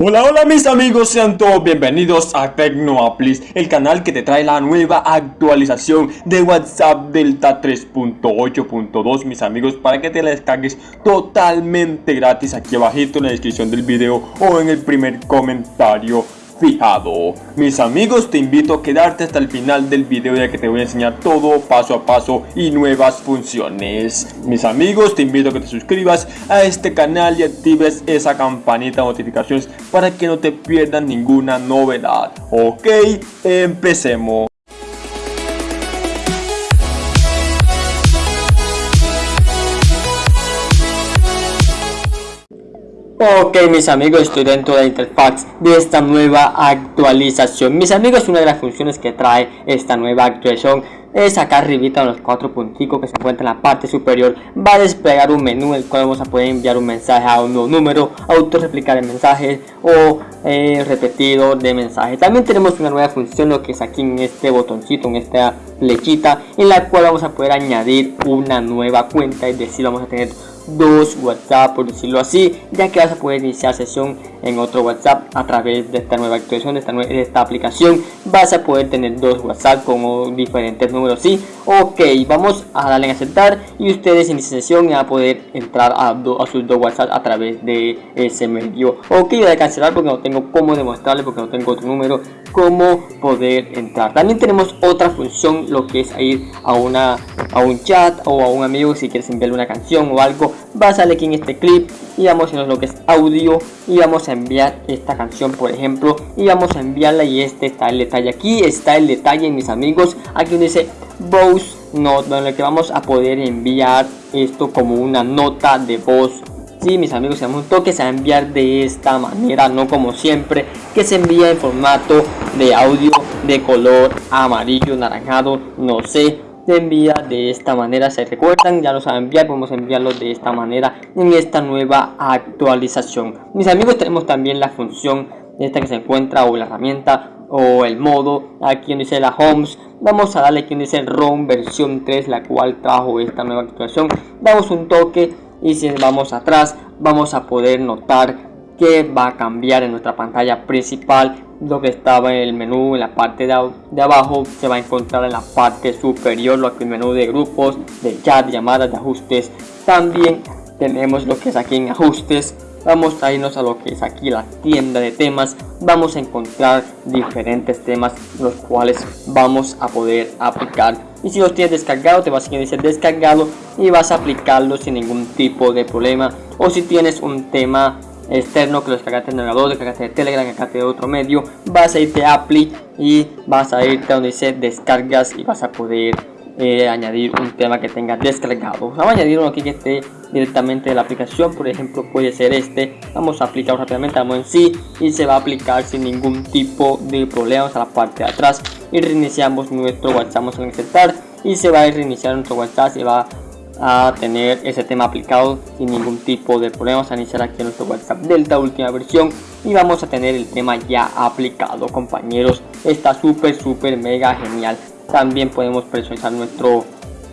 Hola hola mis amigos, sean todos bienvenidos a Tecnoaplis, el canal que te trae la nueva actualización de WhatsApp Delta 3.8.2 mis amigos para que te la descargues totalmente gratis aquí abajito en la descripción del video o en el primer comentario fijado. Mis amigos, te invito a quedarte hasta el final del video ya que te voy a enseñar todo paso a paso y nuevas funciones. Mis amigos, te invito a que te suscribas a este canal y actives esa campanita de notificaciones para que no te pierdas ninguna novedad. Ok, empecemos. Ok mis amigos, estoy dentro de la interfaz de esta nueva actualización. Mis amigos, una de las funciones que trae esta nueva actualización es acá arribita los cuatro punticos que se encuentra en la parte superior. Va a desplegar un menú en el cual vamos a poder enviar un mensaje a un nuevo número Auto replicar el mensaje o eh, repetido de mensaje. También tenemos una nueva función lo que es aquí en este botoncito, en esta flechita En la cual vamos a poder añadir una nueva cuenta Es decir, vamos a tener dos WhatsApp por decirlo así ya que vas a poder iniciar sesión en otro WhatsApp a través de esta nueva actualización de esta, de esta aplicación. Vas a poder tener dos WhatsApp con diferentes números sí ok vamos a darle en aceptar y ustedes en sesión van a poder entrar a, a, sus dos WhatsApp a través de ese medio. Ok voy a cancelar porque no tengo cómo demostrarle porque no tengo otro número cómo poder entrar. También tenemos otra función lo que es ir a una a un chat o a un amigo si quieres enviarle una canción o algo va a salir aquí en este clip y vamos a lo que es audio y vamos a enviar esta canción por ejemplo y vamos a enviarla y este está el detalle aquí está el detalle mis amigos. Aquí dice voice note donde que vamos a poder enviar esto como una nota de voz. Sí, mis amigos, damos un toque se va a enviar de esta manera, no como siempre, que se envía en formato de audio de color amarillo, naranjado, no sé, envía de esta manera se recuerdan ya lo saben enviar podemos enviarlo de esta manera en esta nueva actualización. Mis amigos tenemos también la función esta que se encuentra o la herramienta o el modo aquí donde dice la homes. Vamos a darle aquí donde dice ROM versión 3 la cual trajo esta nueva actualización. Damos un toque y si vamos atrás vamos a poder notar que va a cambiar en nuestra pantalla principal lo que estaba en el menú en la parte de, de, abajo se va a encontrar en la parte superior lo que el menú de grupos de chat llamadas de ajustes. También tenemos lo que es aquí en ajustes. Vamos a irnos a lo que es aquí la tienda de temas. Vamos a encontrar diferentes temas los cuales vamos a poder aplicar. Y si los tienes descargado te vas a decir descargado y vas a aplicarlo sin ningún tipo de problema. O si tienes un tema externo que lo descargaste en el navegador, descargaste de Telegram, descargaste de otro medio, vas a irte a Apply y vas a irte a donde dice descargas y vas a poder eh, añadir un tema que tenga descargado. Vamos a añadir uno aquí que esté directamente de la aplicación, por ejemplo puede ser este. Vamos a aplicarlo rápidamente, vamos en sí y se va a aplicar sin ningún tipo de problemas a la parte de atrás y reiniciamos nuestro WhatsApp, vamos a insertar y se va a reiniciar nuestro WhatsApp, se va a tener ese tema aplicado sin ningún tipo de problemas a iniciar aquí nuestro whatsapp delta última versión y vamos a tener el tema ya aplicado compañeros. Está súper súper mega genial. También podemos personalizar nuestro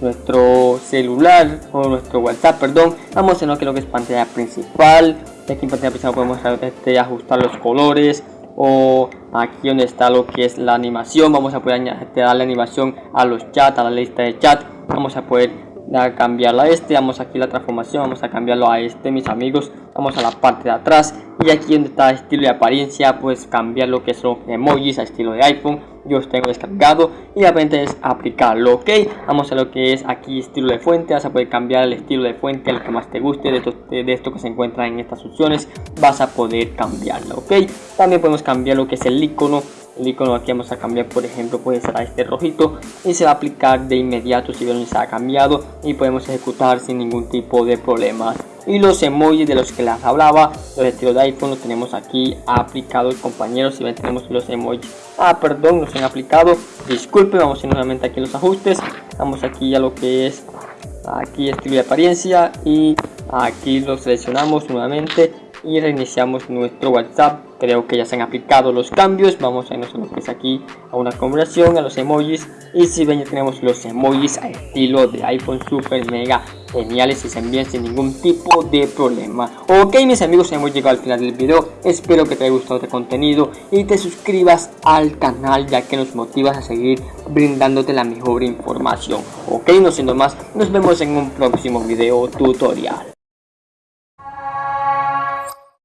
nuestro celular o nuestro whatsapp perdón. Vamos a que, lo que es pantalla principal. Aquí en pantalla principal podemos este, ajustar los colores o aquí donde está lo que es la animación. Vamos a poder darle animación a los chats a la lista de chat. Vamos a poder a cambiarlo a este vamos aquí la transformación vamos a cambiarlo a este mis amigos. Vamos a la parte de atrás. Y aquí donde está estilo de apariencia pues cambiar lo que son emojis a estilo de iphone. Yo os tengo descargado y la repente es aplicarlo ok vamos a lo que es aquí estilo de fuente. Vas a poder cambiar el estilo de fuente al que más te guste de esto, de esto que se encuentra en estas opciones. Vas a poder cambiarlo ok también podemos cambiar lo que es el icono el icono aquí vamos a cambiar por ejemplo puede ser a este rojito y se va a aplicar de inmediato si ven se ha cambiado y podemos ejecutar sin ningún tipo de problemas y los emojis de los que les hablaba los estilos de iphone los tenemos aquí aplicados compañeros si ven tenemos los emojis. Ah perdón no se han aplicado. Disculpe vamos a ir nuevamente aquí en los ajustes. Vamos aquí a lo que es aquí estilo de apariencia y aquí lo seleccionamos nuevamente y reiniciamos nuestro WhatsApp. Creo que ya se han aplicado los cambios. Vamos a irnos a lo que es aquí a una conversación a los emojis. Y si ven ya tenemos los emojis a estilo de iPhone super mega geniales y se envían sin ningún tipo de problema. Ok mis amigos hemos llegado al final del video. Espero que te haya gustado este contenido y te suscribas al canal ya que nos motivas a seguir brindándote la mejor información. Ok no siendo más nos vemos en un próximo video tutorial